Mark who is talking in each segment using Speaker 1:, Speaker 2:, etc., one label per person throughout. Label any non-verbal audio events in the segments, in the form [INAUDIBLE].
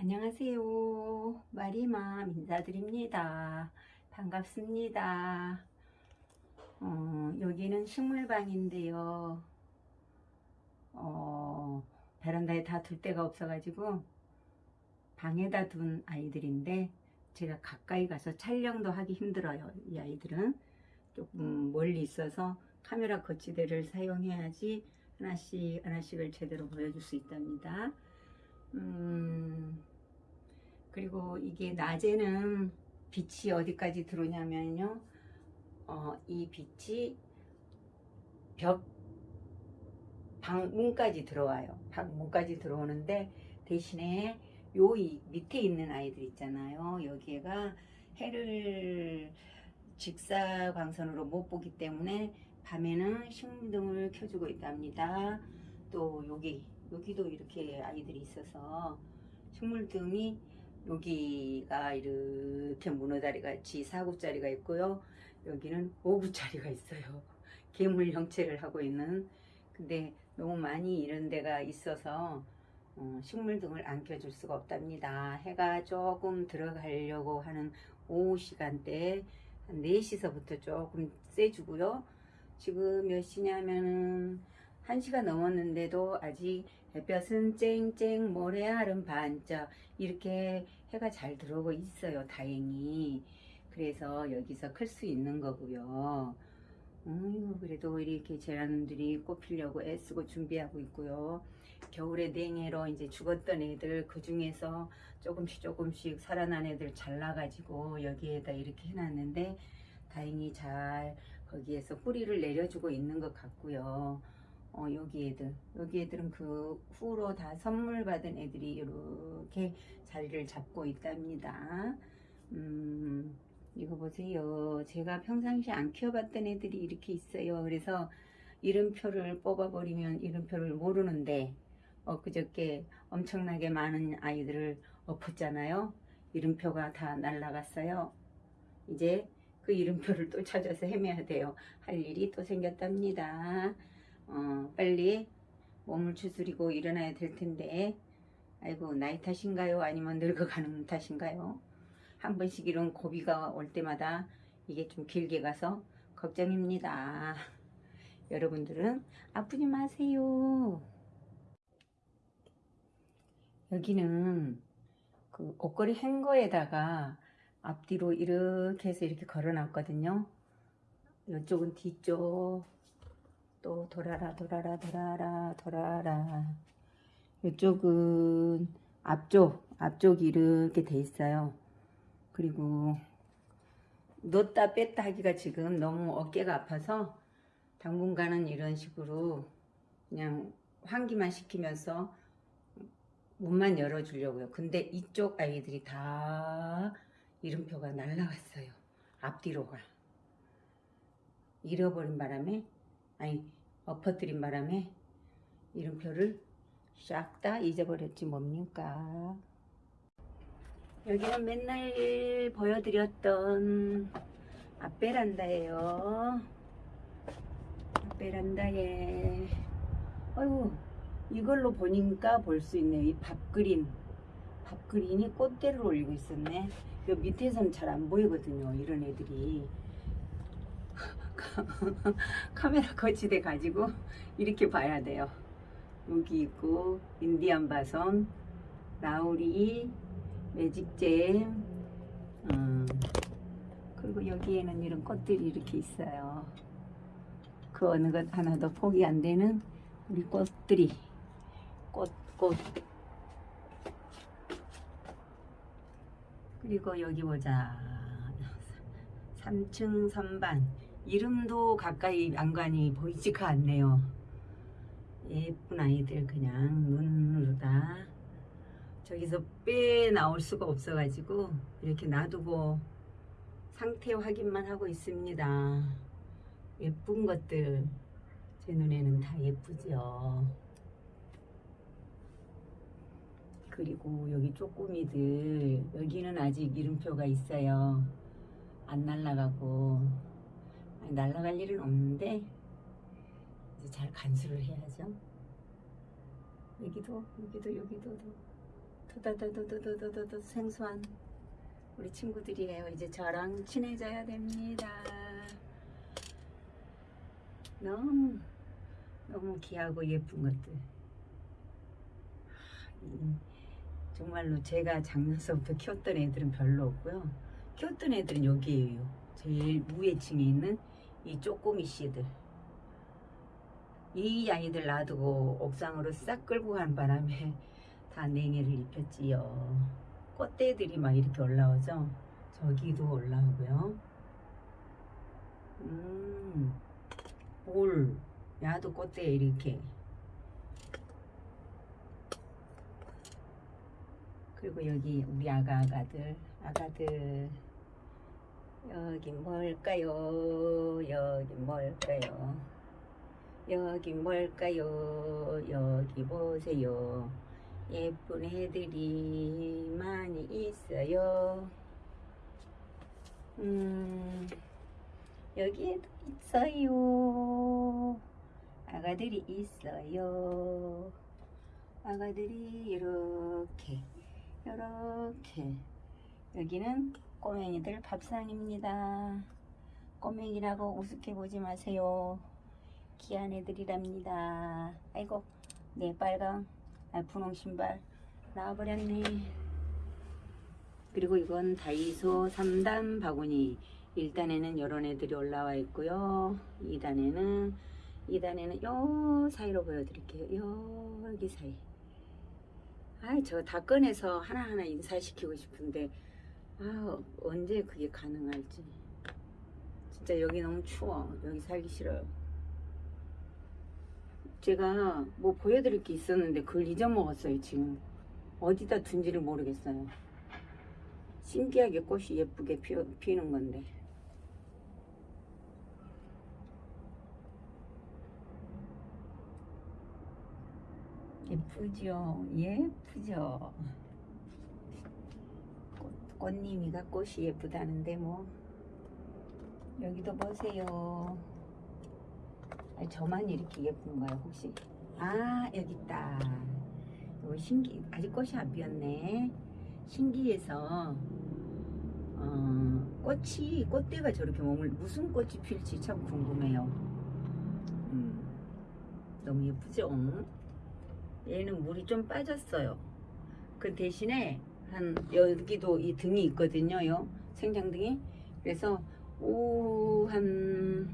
Speaker 1: 안녕하세요. 마리맘 인사드립니다. 반갑습니다. 어, 여기는 식물방인데요. 어, 베란다에 다 둘 데가 없어가지고 방에다 둔 아이들인데 제가 가까이 가서 촬영도 하기 힘들어요. 이 아이들은 조금 멀리 있어서 카메라 거치대를 사용해야지 하나씩 하나씩을 제대로 보여줄 수 있답니다. 음, 그리고 이게 낮에는 빛이 어디까지 들어오냐면요. 어, 이 빛이 벽 방문까지 들어와요. 방문까지 들어오는데 대신에 요 이 밑에 있는 아이들 있잖아요. 여기가 해를 직사광선으로 못 보기 때문에 밤에는 식물등을 켜주고 있답니다. 또 여기 여기도 이렇게 아이들이 있어서 식물등이 여기가 이렇게 문어다리 같이 4구짜리가 있고요. 여기는 5구짜리가 있어요. [LAUGHS] 괴물 형체를 하고 있는 근데 너무 많이 이런 데가 있어서 어, 식물 등을 안 켜줄 수가 없답니다. 해가 조금 들어가려고 하는 오후 시간대 한 4시서부터 조금 세주고요. 지금 몇 시냐면은 1시가 넘었는데도 아직 햇볕은 쨍쨍 모래알은 반짝 이렇게 해가 잘 들어오고 있어요. 다행히. 그래서 여기서 클 수 있는 거고요. 음, 그래도 이렇게 제라늄들이 꽃피려고 애쓰고 준비하고 있고요. 겨울에 냉해로 이제 죽었던 애들 그 중에서 조금씩 조금씩 살아난 애들 잘라가지고 여기에다 이렇게 해놨는데 다행히 잘 거기에서 뿌리를 내려주고 있는 것 같고요. 어, 여기 애들, 여기 애들은 그 후로 다 선물 받은 애들이 이렇게 자리를 잡고 있답니다. 음, 이거 보세요. 제가 평상시에 안 키워봤던 애들이 이렇게 있어요. 그래서 이름표를 뽑아버리면 이름표를 모르는데 엊그저께 엄청나게 많은 아이들을 엎었잖아요. 이름표가 다 날라갔어요. 이제 그 이름표를 또 찾아서 헤매야 돼요. 할 일이 또 생겼답니다. 어, 빨리 몸을 추스리고 일어나야 될 텐데 아이고 나이 탓인가요? 아니면 늙어가는 탓인가요? 한 번씩 이런 고비가 올 때마다 이게 좀 길게 가서 걱정입니다. [LAUGHS] 여러분들은 아프지 마세요. 여기는 그 옷걸이 행거에다가 앞뒤로 이렇게 해서 이렇게 걸어 놨거든요. 이쪽은 뒤쪽 또 돌아라 돌아라 돌아라 돌아라 이쪽은 앞쪽 앞쪽이 이렇게 돼 있어요. 그리고 넣었다 뺐다 하기가 지금 너무 어깨가 아파서 당분간은 이런 식으로 그냥 환기만 시키면서 문만 열어주려고요. 근데 이쪽 아이들이 다 이름표가 날라갔어요. 앞뒤로가. 잃어버린 바람에, 아니, 엎어뜨린 바람에 이름표를 싹 다 잊어버렸지 뭡니까. 여기는 맨날 보여드렸던 앞베란다예요. 앞베란다에 아이고 이걸로 보니까 볼 수 있네요. 이 밥그린 밥그린이 꽃대를 올리고 있었네. 요 밑에서는 잘 안 보이거든요. 이런 애들이 카메라 거치대 가지고 이렇게 봐야 돼요. 여기 있고 인디안 바선, 라우리, 매직잼, 음, 그리고 여기에는 이런 꽃들이 이렇게 있어요. 그 어느 것 하나도 포기 안 되는 우리 꽃들이 꽃, 꽃. 그리고 여기 보자. 3층 선반. 이름도 가까이 안간이 보이지가 않네요. 예쁜 아이들 그냥 눈으로 다 저기서 빼 나올 수가 없어 가지고 이렇게 놔두고 상태 확인만 하고 있습니다. 예쁜 것들 제 눈에는 다 예쁘죠. 그리고 여기 쪼꼬미들 여기는 아직 이름표가 있어요. 안 날라가고 날아갈 일은 없는데 이제 잘 간수를 해야죠. 여기도 여기도 여기도 도다다도도도도도 생소한 우리 친구들이에요. 이제 저랑 친해져야 됩니다. 너무 너무 귀하고 예쁜 것들. 음, 정말로 제가 작년서부터 키웠던 애들은 별로 없고요. 키웠던 애들은 여기에요. 제일 무해층에 있는 이 쪼꼬미 씨들. 이 아이들 놔두고 옥상으로 싹 끌고 간 바람에 다 냉해를 입혔지요. 꽃대들이 막 이렇게 올라오죠. 저기도 올라오고요. 음, 볼, 야도 꽃대 이렇게. 그리고 여기 우리 아가 아가들, 아가들. 여기 뭘까요? 여기 뭘까요? 여기 뭘까요? 여기 보세요. 예쁜 애들이 많이 있어요. 음, 여기에도 있어요. 아가들이 있어요. 아가들이 이렇게, 이렇게. 여기는 꼬맹이들 밥상입니다. 꼬맹이라고 우습게 보지 마세요. 귀한 애들이랍니다. 아이고, 네, 빨강. 아, 분홍 신발 나와버렸네. 그리고 이건 다이소 3단 바구니. 1단에는 이런 애들이 올라와 있고요. 2단에는 2단에는 요 사이로 보여드릴게요. 요 여기 사이. 아이 저 다 꺼내서 하나하나 인사시키고 싶은데 아 언제 그게 가능할지. 진짜 여기 너무 추워. 여기 살기 싫어요. 제가 뭐 보여드릴 게 있었는데 그걸 잊어먹었어요 지금 어디다 둔지를 모르겠어요 신기하게 꽃이 예쁘게 피, 피는 건데 예쁘죠 예쁘죠 꽃, 꽃님이가 꽃이 예쁘다는데 뭐 여기도 보세요 아니, 저만 이렇게 예쁜가요 혹시? 아 여기 있다. 요 신기 아직 꽃이 안 피었네. 신기해서 어, 꽃이 꽃대가 저렇게 몸을 무슨 꽃이 필지 참 궁금해요. 음, 너무 예쁘죠? 얘는 물이 좀 빠졌어요. 그 대신에 한 여기도 이 등이 있거든요. 요 생장등이. 그래서 오한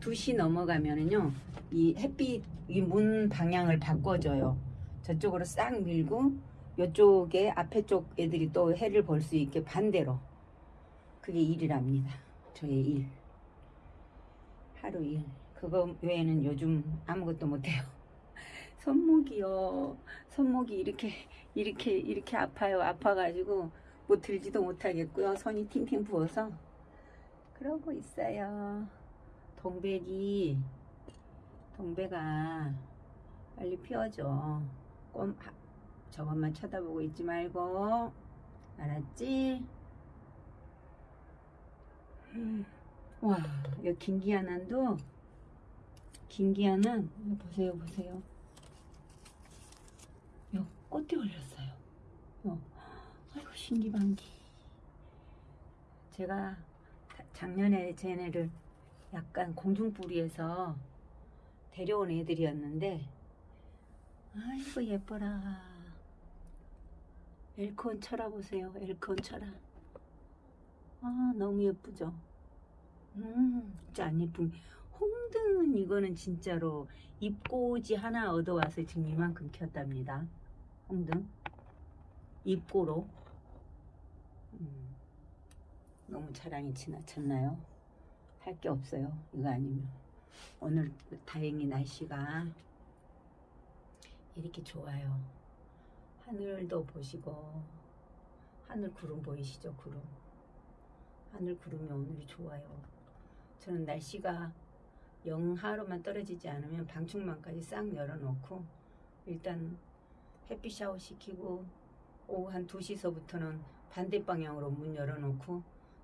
Speaker 1: 2시 넘어가면은요, 이 햇빛, 이 문 방향을 바꿔줘요. 저쪽으로 싹 밀고, 이쪽에 앞에 쪽 애들이 또 해를 볼 수 있게 반대로. 그게 일이랍니다. 저의 일. 하루 일. 그거 외에는 요즘 아무것도 못해요. 손목이요. 손목이 이렇게, 이렇게, 이렇게 아파요. 아파가지고, 뭐 들지도 못하겠고요. 손이 팅팅 부어서. 그러고 있어요. 동백이 동백아 빨리 피워줘 꼼 하, 저것만 쳐다보고 있지 말고 알았지? 음, 와 여기 김기아난도 김기아난 이거 보세요 보세요 요 꽃이 올렸어요. 요. 아이고 신기반기. 제가 작년에 쟤네를 약간 공중뿌리에서 데려온 애들이었는데 아이고 예뻐라. 엘콘 쳐라 보세요. 엘콘 쳐라. 아 너무 예쁘죠? 음 진짜 안 예쁜 홍등은 이거는 진짜로 잎꽂이 하나 얻어와서 지금 이만큼 켰답니다 홍등 잎고로 음, 너무 자랑이 지나쳤나요? 할 게 없어요. 이거 아니면. 오늘 다행히 날씨가 이렇게 좋아요. 하늘도 보시고, 하늘 구름 보이시죠? 구름. 하늘 구름이 오늘이 좋아요. 저는 날씨가 영하로만 떨어지지 않으면 방충망까지 싹 열어놓고, 일단 햇빛 샤워 시키고, 오후 한 2시서부터는 반대 방향으로 문 열어놓고,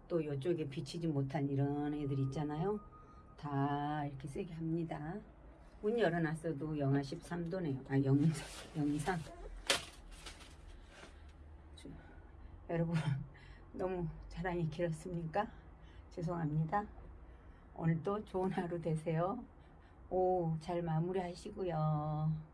Speaker 1: 또 이쪽에 비치지 못한 이런 애들 있잖아요. 다 이렇게 세게 합니다. 문 열어놨어도 영하 13도네요. 아, 영, 영이상. 여러분 [LAUGHS] 너무 자랑이 길었습니까? 죄송합니다. 오늘도 좋은 하루 되세요. 오, 잘 마무리 하시고요.